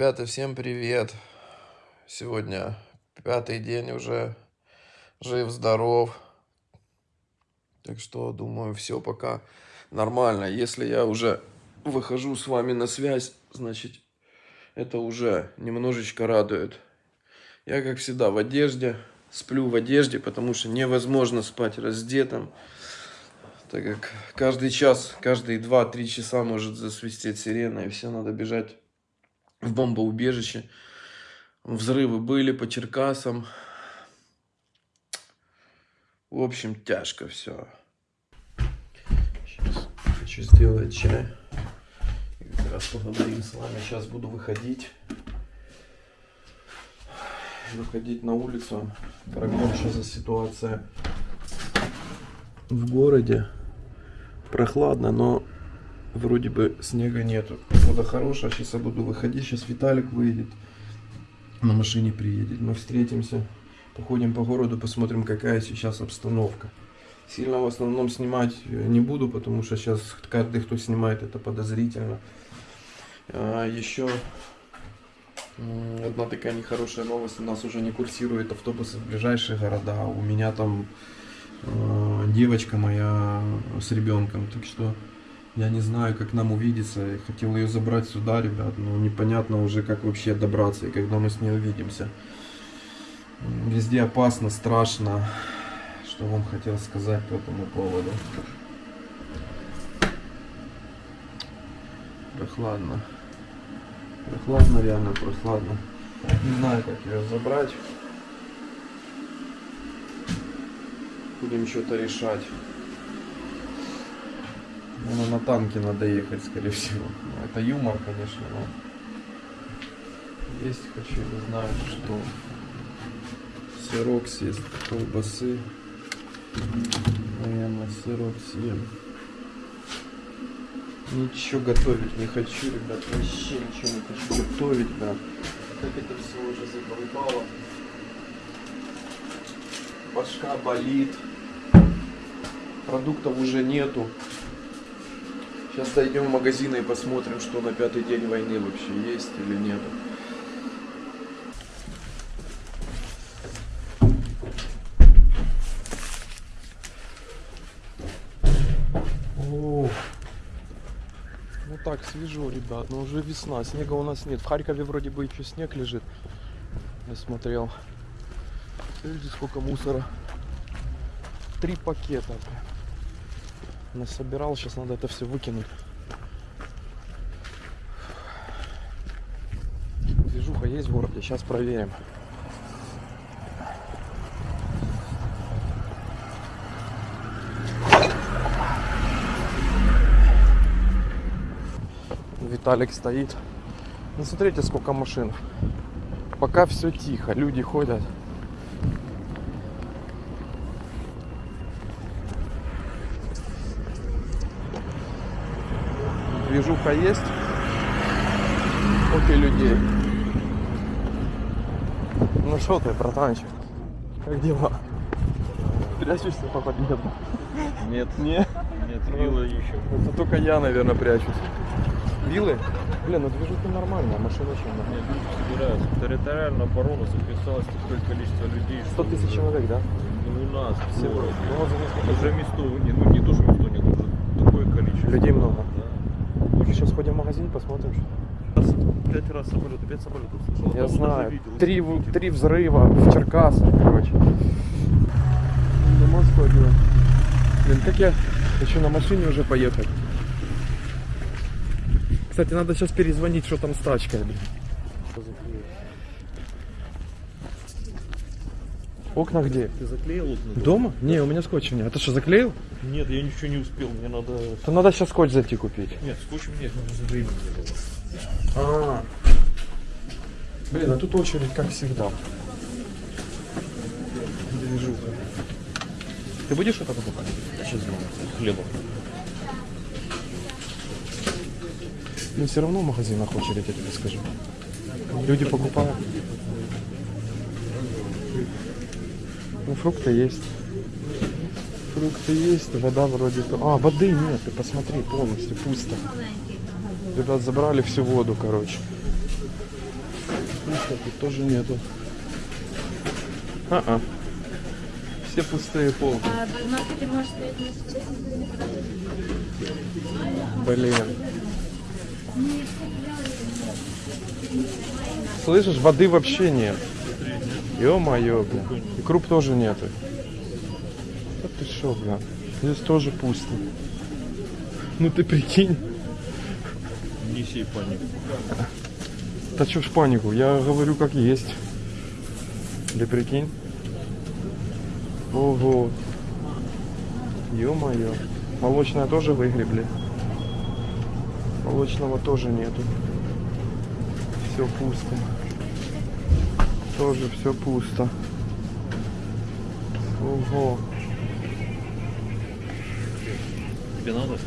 Ребята, всем привет! Сегодня пятый день уже, жив-здоров. Так что, думаю, все пока нормально. Если я уже выхожу с вами на связь, значит, это уже немножечко радует. Я, как всегда, в одежде, сплю в одежде, потому что невозможно спать раздетым. Так как каждый час, каждые 2-3 часа может засвистеть сирена, и все надо бежать в бомбоубежище. Взрывы были по Черкасам. В общем, тяжко все. Сейчас хочу сделать чай. И как раз поговорим с вами. Сейчас буду выходить. Выходить на улицу. Проверим, что за ситуация в городе. Прохладно, но вроде бы снега нету. Погода хорошая, сейчас я буду выходить, сейчас Виталик выйдет, на машине приедет. Мы встретимся, походим по городу, посмотрим, какая сейчас обстановка. Сильно в основном снимать не буду, потому что сейчас каждый, кто снимает, это подозрительно. А еще одна такая нехорошая новость. У нас уже не курсируют автобусы в ближайшие города. У меня там э, девочка моя с ребенком. Так что я не знаю, как нам увидеться. Я хотел ее забрать сюда, ребят, но непонятно уже, как вообще добраться и когда мы с ней увидимся. Везде опасно, страшно. Что вам хотел сказать по этому поводу. Прохладно. Прохладно, реально прохладно. Не знаю, как ее забрать. Будем что-то решать. Ну, на танке надо ехать, скорее всего. Ну, это юмор, конечно, но... Есть хочу, не знаю, что. Сырок съесть, колбасы. Наверное, сырок съем. Ничего готовить не хочу, ребят. Вообще ничего не хочу готовить, да. Как это все уже задолбало. Башка болит. Продуктов уже нету. Сейчас дойдем в магазин и посмотрим, что на пятый день войны вообще есть или нет. Ну так, свежо, ребят, но уже весна, снега у нас нет. В Харькове вроде бы еще снег лежит. Я смотрел. Видите, сколько мусора. Три пакета насобирал. Сейчас надо это все выкинуть. Движуха есть в городе. Сейчас проверим. Виталик стоит. Ну смотрите, сколько машин. Пока все тихо, люди ходят. Движуха есть. Окей, людей. Ну что ты, братанчик? Как дела? Прячешься по подъезду? Нет. Нет? Нет, вилла еще. Это только я, наверное, прячусь. Вилы? Блин, ну движуха нормальная, машина Нет, люди собираются. Территориальную оборону записалось такое количество людей. 100 тысяч уже- человек, да? Ну, у нас в Всего. городе. Ну, за несколько Уже место, не, ну не то, что место нет, уже такое количество. Людей много. Сейчас ходим в магазин, посмотрим. что- Пять раз самолет, пять самолетов слышал. Я Одного даже знаю. видел. Три, в- три взрыва в Черкасах, короче. Дома сходила. Блин, как я хочу на машине уже поехать. Кстати, надо сейчас перезвонить, что там с тачкой, блин. Окна где? Ты заклеил окна? Дома? Не, у меня скотча нет. А ты что, заклеил? Нет, я ничего не успел, мне надо... То надо сейчас скотч зайти купить. Нет, скотчем нет, времени не было. А. Блин, а тут очередь, как всегда. Движуха. Ты будешь что-то покупать? Сейчас хлебом. Ну, все равно в магазинах очередь, я тебе скажу. Люди покупают. Ну, фрукты есть. Фрукты есть, вода вроде... то- А, воды нет, ты посмотри, полностью пусто. Ребят, забрали всю воду, короче. Пусто, тут тоже нету. А-а. Все пустые полки. А. Блин. Слышишь, воды вообще нет. Ё-моё, бля. И круп тоже нету. Да ты шо, бля. Здесь тоже пусто. Ну ты прикинь. Не сей панику. Да чё ж панику, я говорю как есть. Ты прикинь. Ого. Ё-моё. Молочное тоже выгребли. Молочного тоже нету. Все пусто. Тоже все пусто. Ого. Тебе надо?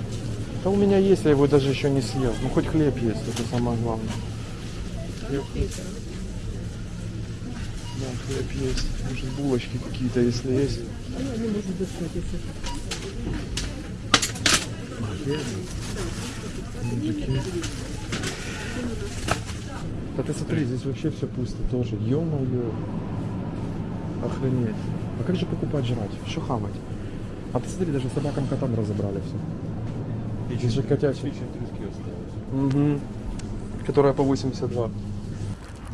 Да у меня есть, я его даже еще не съел. Ну хоть хлеб есть, это самое главное. Хлеб. Да, хлеб есть. Может булочки какие-то, если есть. Мужики. Да ты смотри, здесь вообще все пусто тоже. Ё-моё. Охренеть. А как же покупать жрать? Что хавать? А ты смотри, даже собакам котам разобрали все. Здесь же осталось. Угу. Которая по 82.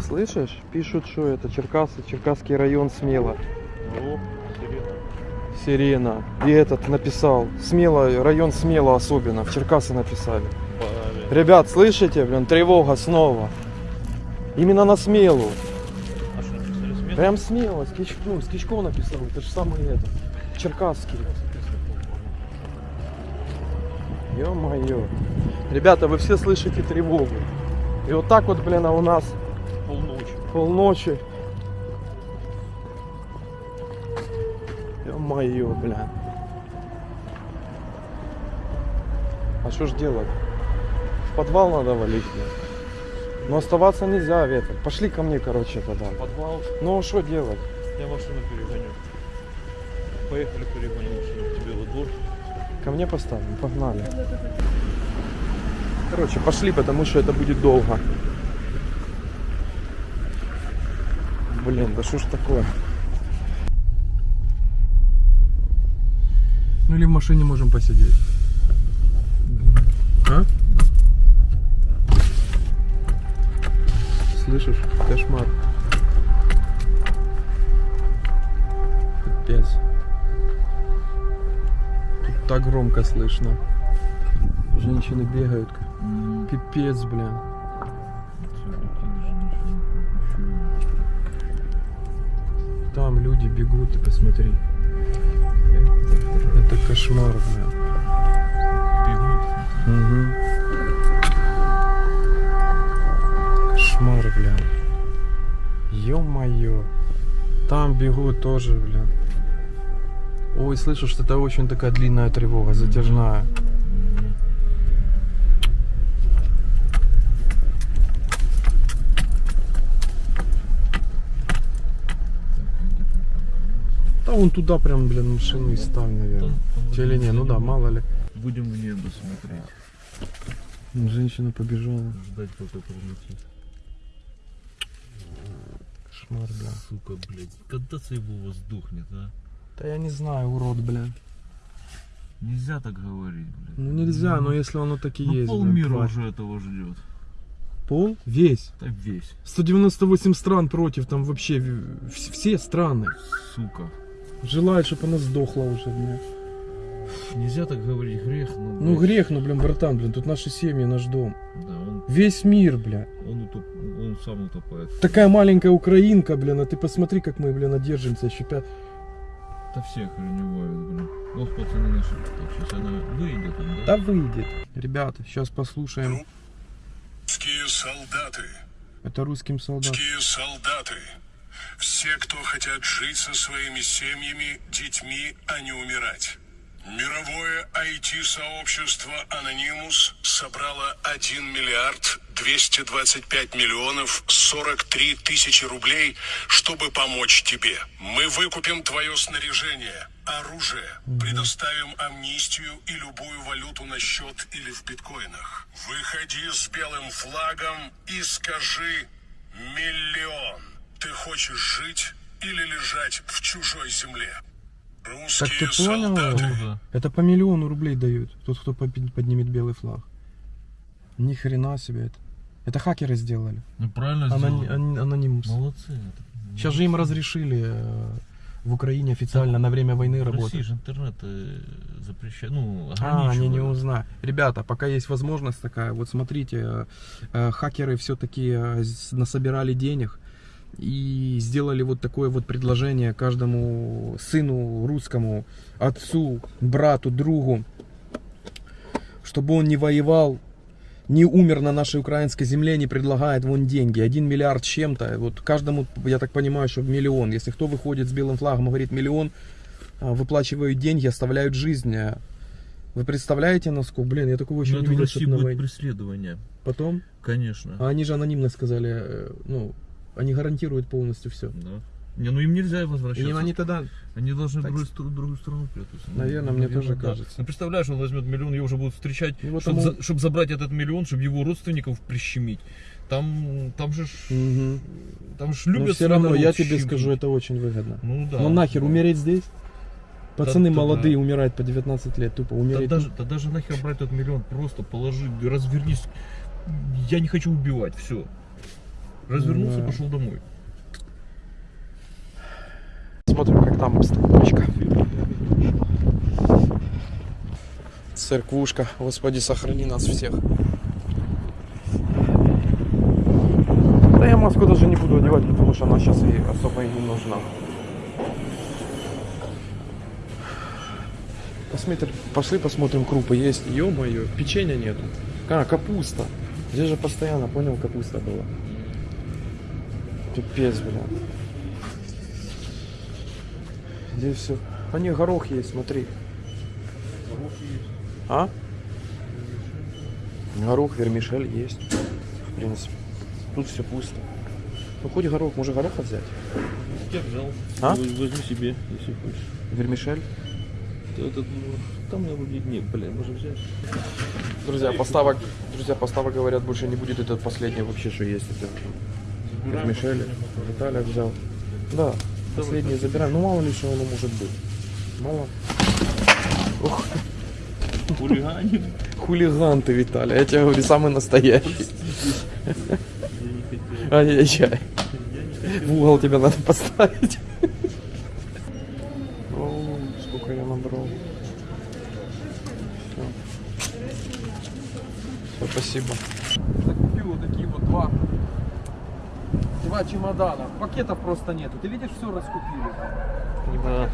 Слышишь? Пишут, что это Черкасы, Черкасский район Смело. О, сирена. Сирена. И этот написал. Смело, район Смело особенно. В Черкасы написали. Ребят, слышите, блин, тревога снова. Именно на Смелу. Смело? Прям Смело, с Кич- ну, с Кичков написал. Это же самый это. Черкасский. Ё-моё. Ребята, вы все слышите тревогу. И вот так вот, блин, а у нас Полночи. полночи. Ё-моё, бля. А что ж делать? В подвал надо валить, бля. Но оставаться нельзя, ветер. Пошли ко мне, короче, тогда. Подвал. Ну, что делать? Я машину перегоню. Поехали перегоним машину тебе во двор. Ко мне поставим, погнали. Короче, пошли, потому что это будет долго. Блин, да что ж такое? Ну или в машине можем посидеть. Слышишь? Кошмар. Капец. Тут так громко слышно. Женщины бегают. Пипец, блин. Там люди бегут, ты посмотри. Это кошмар, блин. Мгм. Кошмар, Ё-моё. Там бегут тоже, блин. Ой, слышу, что это очень такая длинная тревога, затяжная. Да вон туда прям, блин, машину и ставь, наверное. Или не, ну да, мало ли. Будем в небо смотреть. Женщина побежала. Ждать, пока пролетит. Кошмар, бля. Сука, блядь. Когда его сдохнет, а? Да я не знаю, урод, бля. Нельзя так говорить, блядь. Ну нельзя, но если оно так и Ну, есть. полмира тварь. уже этого ждет. Пол? Весь. Да весь. 198 стран против, там вообще все страны. Сука. Желают, чтобы она сдохла уже, бля. Нельзя так говорить, грех. Ну, Ну блядь. грех, ну, блин, братан, блин, тут наши семьи, наш дом. Да, он, Весь мир, бля. он, утоп... он сам утопает. Такая маленькая украинка, блин, а ты посмотри, как мы, блин, одержимся еще пять. Да всех охреневают, блин. Ох, пацаны наши. Так, сейчас она выйдет, там, да? Да выйдет. Ребята, сейчас послушаем. Русские солдаты, Это русским солдатам. русские солдаты, все, кто хотят жить со своими семьями, детьми, а не умирать. Мировое IT-сообщество Anonymous собрало 1 миллиард 225 миллионов 43 тысячи рублей, чтобы помочь тебе. Мы выкупим твое снаряжение, оружие, предоставим амнистию и любую валюту на счет или в биткоинах. Выходи с белым флагом и скажи хочешь жить или лежать в чужой земле? Так ты понял? солдаты Да. Это по миллиону рублей дают. Тот, кто поднимет белый флаг. Ни хрена себе это. Это хакеры сделали. Ну правильно Анони- сделали. ан- анонимус. Молодцы. это- Сейчас же им разрешили э, в Украине официально на время войны В России работать. же интернет э, запрещает, ну, А, они не узнают. Ребята, пока есть возможность такая, вот смотрите, э, хакеры все-таки насобирали денег и сделали вот такое вот предложение каждому сыну русскому, отцу, брату, другу, чтобы он не воевал, не умер на нашей украинской земле, не предлагает вон деньги. Один миллиард чем-то. Вот каждому, я так понимаю, что миллион. Если кто выходит с белым флагом и говорит миллион, а, выплачивают деньги, оставляют жизнь. Вы представляете, насколько, блин, я такого еще Ну, не это в видел, России на будет войне. преследование, Потом, конечно. а они же анонимно сказали, э, ну, они гарантируют полностью все. Да. Не, ну им нельзя возвращаться. они тогда, Они должны Так другую, стр- другую страну прятаться. Наверное, мне тоже да. кажется. Ну, представляешь, он возьмет миллион, его уже будут встречать, вот чтобы, ему- забрать этот миллион, чтобы его родственников прищемить. Там, там же, ж- Мгм. там же но любят все свой равно, я тебе скажу, это очень выгодно. Ну да. ну нахер, да. умереть здесь? Пацаны да, молодые да. умирают по 19 лет, тупо Да умереть. даже, да даже нахер брать этот миллион, просто положи, развернись. Я не хочу убивать, все. Развернулся, Да. пошел домой. Смотрим, как там обстановочка. Церквушка, Господи, сохрани нас всех. Да я маску даже не буду одевать, потому что она сейчас и особо и не нужна. Посмотри, пошли посмотрим, крупы есть. Ё-моё, печенья нету. А, капуста. Здесь же постоянно, понял, капуста была. Пипец, блин. Здесь все. А не, горох есть, смотри. А? Горох, вермишель есть. В принципе. Тут все пусто. Ну хоть горох, может гороха взять? Я взял. А? Возьми себе, если хочешь. Вермишель? Этот, ну, там я вроде нет, блин, можно взять. Друзья, поставок, друзья, поставок говорят, больше не будет. Это последнее вообще, что есть. Это вермишель. Виталий взял. Да, последнее забираем. Ну мало ли что оно может быть. Мало. Ух, Хулиганин. хулиган ты, Виталий. Я тебе говорю, самый настоящий. Ай-яй-яй. В угол тебя надо поставить. О, сколько я набрал. Все. Все, спасибо. Купил вот такие вот два. Два чемодана. Пакетов просто нету. Ты видишь, все раскупили. Да,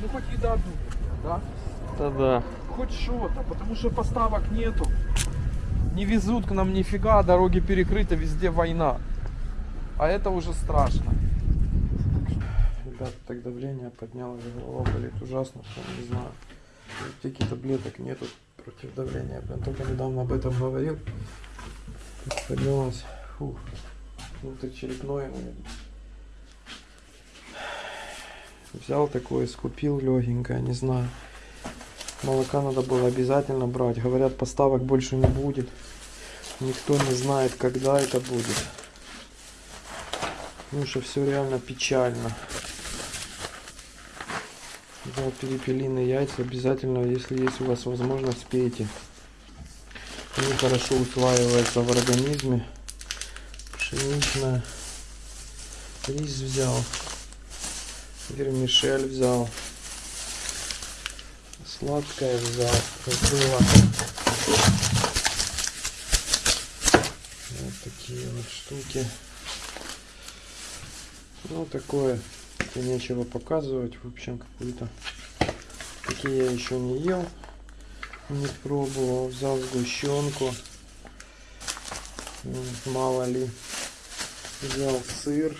Ну хоть еда будет, да? да, да. Хоть что-то, потому что поставок нету. Не везут к нам нифига, дороги перекрыты, везде война. А это уже страшно. Ребята, так давление поднялось, голова болит ужасно, прям не знаю. Таких таблеток нету против давления. Прям только недавно об этом говорил. Поднялось. Фух. Внутричерепное, наверное. Взял такое, скупил легенькое, не знаю. Молока надо было обязательно брать. Говорят, поставок больше не будет. Никто не знает, когда это будет. Ну что все реально печально. Взял перепелиные яйца. Обязательно, если есть у вас возможность, пейте. Они хорошо усваиваются в организме. Пшеничная. Рис взял. Вермишель взял. Сладкое взял. Было. Вот такие вот штуки. Ну, такое. Это нечего показывать. В общем, какую-то. Такие я еще не ел. Не пробовал. Взял сгущенку. М, Мало ли. Взял сыр.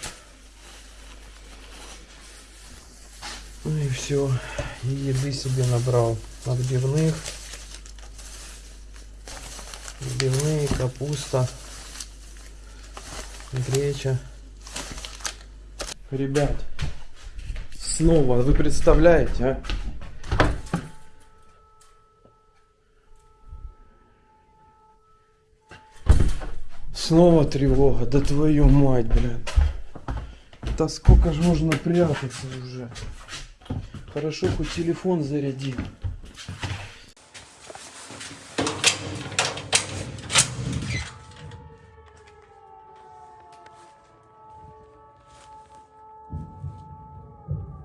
Ну и все. И еды себе набрал. Отбивных. Отбивные, капуста. Греча. Ребят, снова, вы представляете, а? Снова тревога, да твою мать, блядь. Да сколько же можно прятаться уже? Хорошо, хоть телефон зарядил.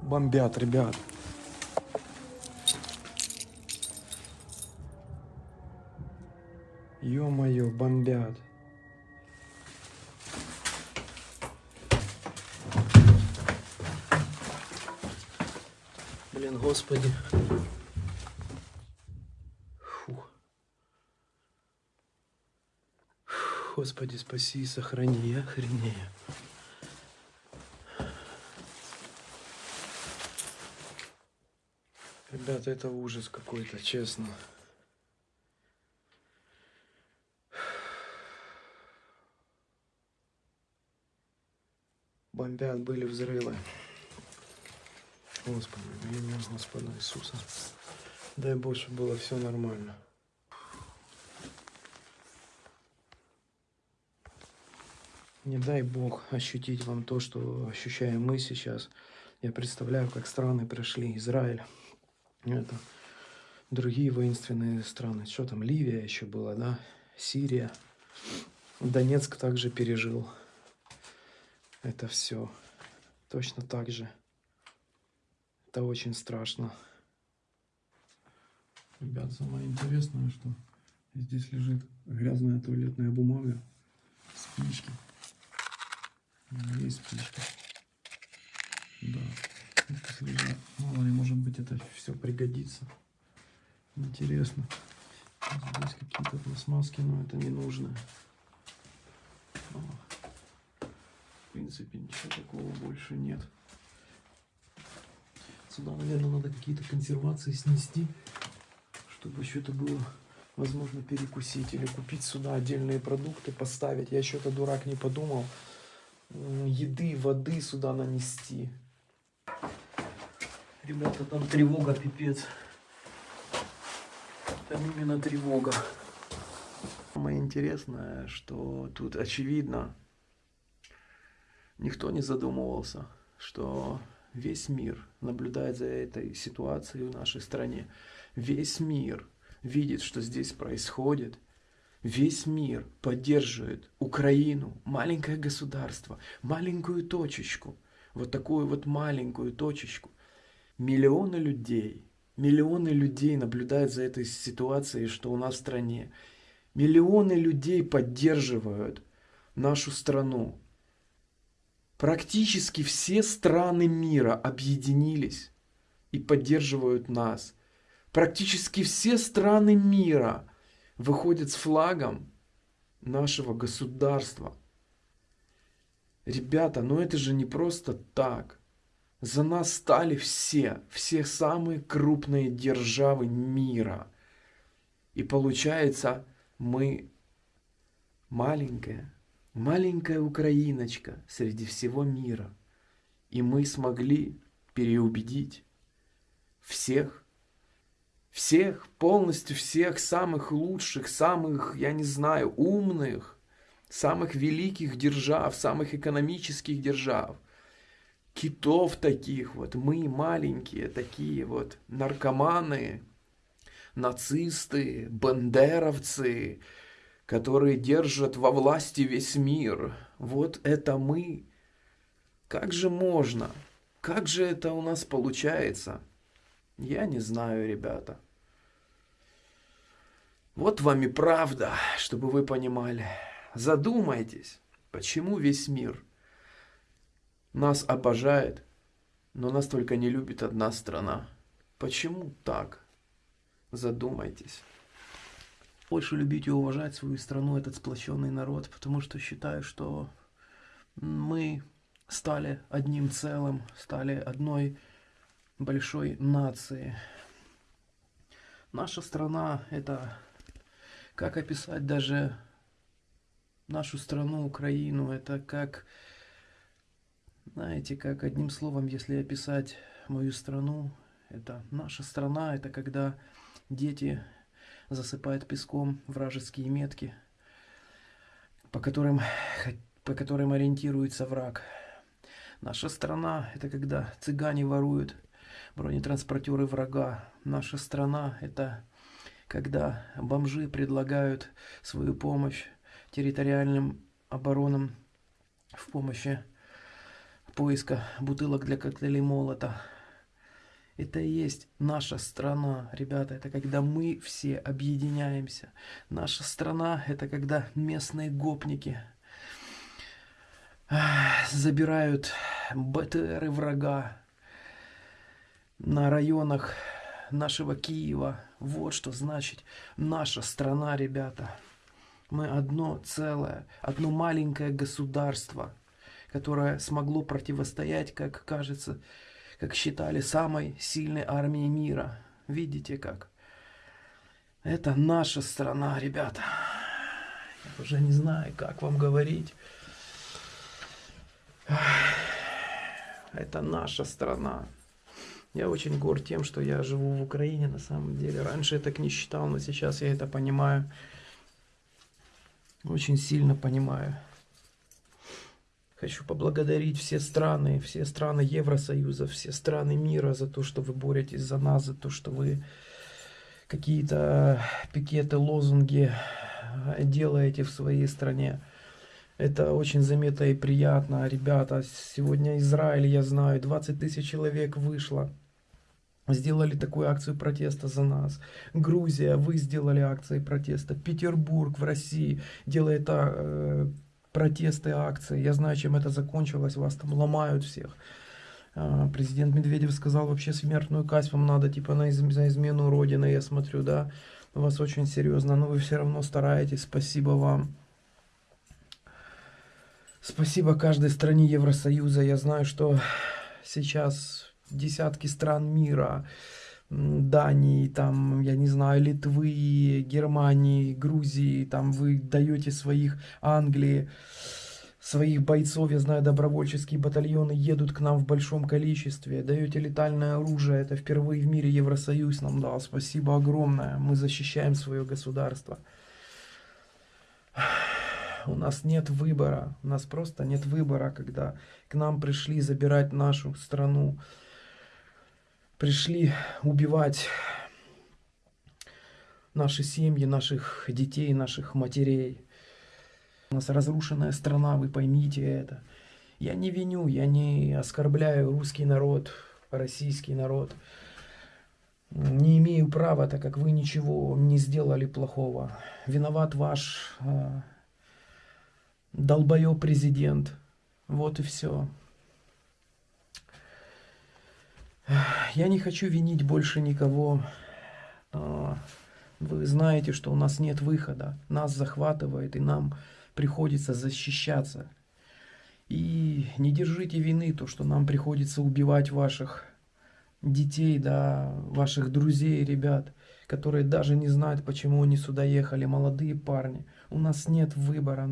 Бомбят, ребят. Ё-моё, бомбят. Блин, господи. Фух, Господи, спаси и сохрани, я охренею. Ребята, это ужас какой-то, честно. Бомбят, были взрывы. Господи, во имя Господа Иисуса. Дай Бог, чтобы было все нормально. Не дай Бог ощутить вам то, что ощущаем мы сейчас. Я представляю, как страны прошли. Израиль, это, другие воинственные страны. Что там, Ливия еще была, да? Сирия. Донецк также пережил это все. Точно так же. Это очень страшно. Ребят, самое интересное, что здесь лежит грязная туалетная бумага, спички. Есть спички. Да. Лежат. Мало ли, может быть, это все пригодится. Интересно. Здесь какие-то пластмасски, но это не нужно. В принципе, ничего такого больше нет. Сюда, наверное, надо какие-то консервации снести, чтобы что-то было возможно перекусить или купить сюда отдельные продукты, поставить. Я что-то дурак не подумал. Еды, воды сюда нанести. Ребята, там тревога, пипец. Там именно тревога. Самое интересное, что тут очевидно, никто не задумывался, что весь мир наблюдает за этой ситуацией в нашей стране. Весь мир видит, что здесь происходит. Весь мир поддерживает Украину, маленькое государство, маленькую точечку, вот такую вот маленькую точечку. Миллионы людей, миллионы людей наблюдают за этой ситуацией, что у нас в стране. Миллионы людей поддерживают нашу страну. Практически все страны мира объединились и поддерживают нас. Практически все страны мира выходят с флагом нашего государства. Ребята, ну это же не просто так. За нас стали все, все самые крупные державы мира. И получается, мы маленькая, маленькая украиночка среди всего мира. И мы смогли переубедить всех, всех, полностью всех самых лучших, самых, я не знаю, умных, самых великих держав, самых экономических держав, китов таких вот, мы маленькие такие вот, наркоманы, нацисты, бандеровцы, которые держат во власти весь мир. Вот это мы. Как же можно? Как же это у нас получается? Я не знаю, ребята. Вот вам и правда, чтобы вы понимали. Задумайтесь, почему весь мир нас обожает, но нас только не любит одна страна. Почему так? Задумайтесь. Больше любить и уважать свою страну, этот сплоченный народ, потому что считаю, что мы стали одним целым, стали одной большой нации. Наша страна – это, как описать даже нашу страну, Украину, это как, знаете, как одним словом, если описать мою страну, это наша страна, это когда дети засыпают песком вражеские метки, по которым, по которым ориентируется враг. Наша страна – это когда цыгане воруют бронетранспортеры врага. Наша страна – это когда бомжи предлагают свою помощь территориальным оборонам в помощи поиска бутылок для коктейлей молота. Это и есть наша страна, ребята. Это когда мы все объединяемся. Наша страна – это когда местные гопники забирают БТРы врага на районах нашего Киева. Вот что значит наша страна, ребята. Мы одно целое, одно маленькое государство, которое смогло противостоять, как кажется, как считали, самой сильной армии мира. Видите как? Это наша страна, ребята. Я уже не знаю, как вам говорить. Это наша страна. Я очень горд тем, что я живу в Украине на самом деле. Раньше я так не считал, но сейчас я это понимаю. Очень сильно понимаю. Хочу поблагодарить все страны, все страны Евросоюза, все страны мира за то, что вы боретесь за нас, за то, что вы какие-то пикеты, лозунги делаете в своей стране. Это очень заметно и приятно. Ребята, сегодня Израиль, я знаю, 20 тысяч человек вышло. Сделали такую акцию протеста за нас. Грузия, вы сделали акции протеста. Петербург в России делает э, протесты, акции. Я знаю, чем это закончилось. Вас там ломают всех. А, президент Медведев сказал, вообще смертную казнь вам надо, типа, на, из, на измену Родины, я смотрю, да. Вас очень серьезно, но вы все равно стараетесь. Спасибо вам. Спасибо каждой стране Евросоюза. Я знаю, что сейчас десятки стран мира Дании, там, я не знаю, Литвы, Германии, Грузии, там вы даете своих, Англии, своих бойцов, я знаю, добровольческие батальоны едут к нам в большом количестве, даете летальное оружие, это впервые в мире Евросоюз нам дал, спасибо огромное, мы защищаем свое государство. У нас нет выбора, у нас просто нет выбора, когда к нам пришли забирать нашу страну, пришли убивать наши семьи, наших детей, наших матерей. У нас разрушенная страна, вы поймите это. Я не виню, я не оскорбляю русский народ, российский народ. Не имею права, так как вы ничего не сделали плохого. Виноват ваш э, долбоеб президент. Вот и все. Я не хочу винить больше никого. А, вы знаете, что у нас нет выхода. Нас захватывает, и нам приходится защищаться. И не держите вины, то, что нам приходится убивать ваших детей, да, ваших друзей, ребят, которые даже не знают, почему они сюда ехали, молодые парни. У нас нет выбора,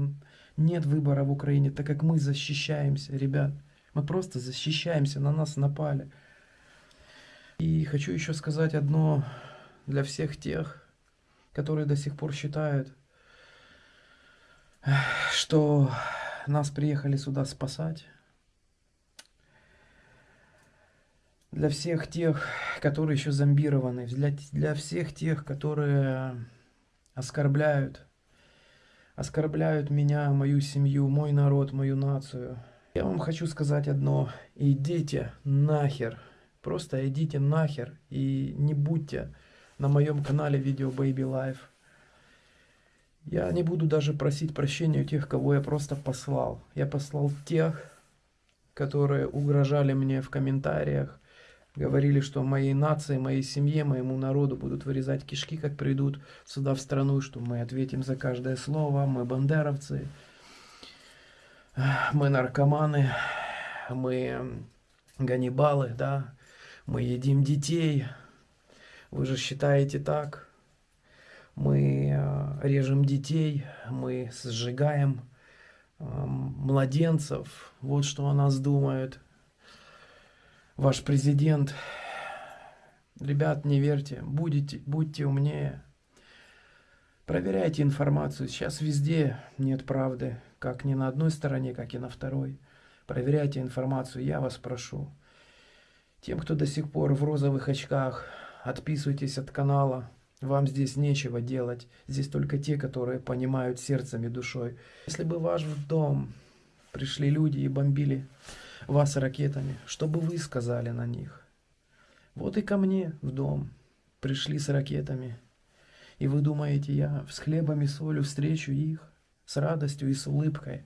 нет выбора в Украине, так как мы защищаемся, ребят. Мы просто защищаемся, на нас напали. И хочу еще сказать одно для всех тех, которые до сих пор считают, что нас приехали сюда спасать. Для всех тех, которые еще зомбированы, для, для всех тех, которые оскорбляют, оскорбляют меня, мою семью, мой народ, мою нацию. Я вам хочу сказать одно. Идите нахер. Просто идите нахер и не будьте на моем канале видео Baby Life. Я не буду даже просить прощения у тех, кого я просто послал. Я послал тех, которые угрожали мне в комментариях, говорили, что моей нации, моей семье, моему народу будут вырезать кишки, как придут сюда в страну, что мы ответим за каждое слово, мы бандеровцы, мы наркоманы, мы ганнибалы, да, мы едим детей. Вы же считаете так. Мы э, режем детей, мы сжигаем э, младенцев. Вот что о нас думают. Ваш президент. Ребят, не верьте, будете, будьте умнее. Проверяйте информацию. Сейчас везде нет правды. Как ни на одной стороне, как и на второй. Проверяйте информацию, я вас прошу. Тем, кто до сих пор в розовых очках, отписывайтесь от канала. Вам здесь нечего делать. Здесь только те, которые понимают сердцем и душой. Если бы ваш в дом пришли люди и бомбили вас ракетами, что бы вы сказали на них? Вот и ко мне в дом пришли с ракетами. И вы думаете, я с хлебом и солью встречу их, с радостью и с улыбкой?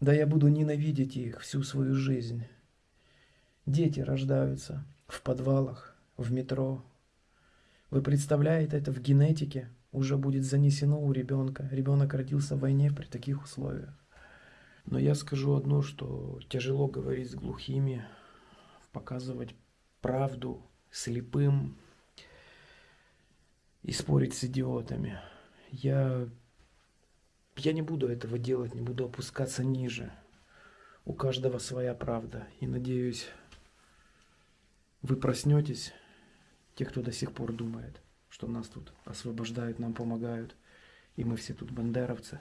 Да я буду ненавидеть их всю свою жизнь. Дети рождаются в подвалах, в метро. Вы представляете, это в генетике уже будет занесено у ребенка. Ребенок родился в войне при таких условиях. Но я скажу одно, что тяжело говорить с глухими, показывать правду слепым и спорить с идиотами. Я, я не буду этого делать, не буду опускаться ниже. У каждого своя правда. И надеюсь, вы проснетесь, те, кто до сих пор думает, что нас тут освобождают, нам помогают, и мы все тут бандеровцы.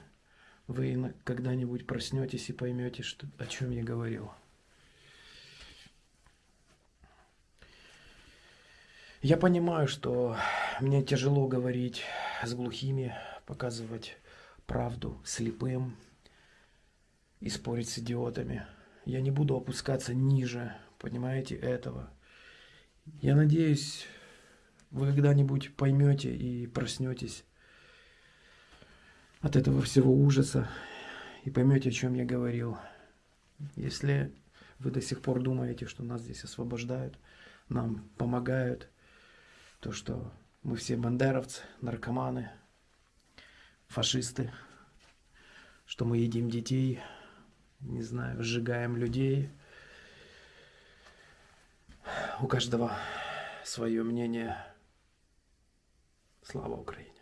Вы когда-нибудь проснетесь и поймете, что, о чем я говорил. Я понимаю, что мне тяжело говорить с глухими, показывать правду слепым и спорить с идиотами. Я не буду опускаться ниже, понимаете, этого. Я надеюсь, вы когда-нибудь поймете и проснетесь от этого всего ужаса и поймете, о чем я говорил. Если вы до сих пор думаете, что нас здесь освобождают, нам помогают, то что мы все бандеровцы, наркоманы, фашисты, что мы едим детей, не знаю, сжигаем людей. У каждого свое мнение. Слава Украине!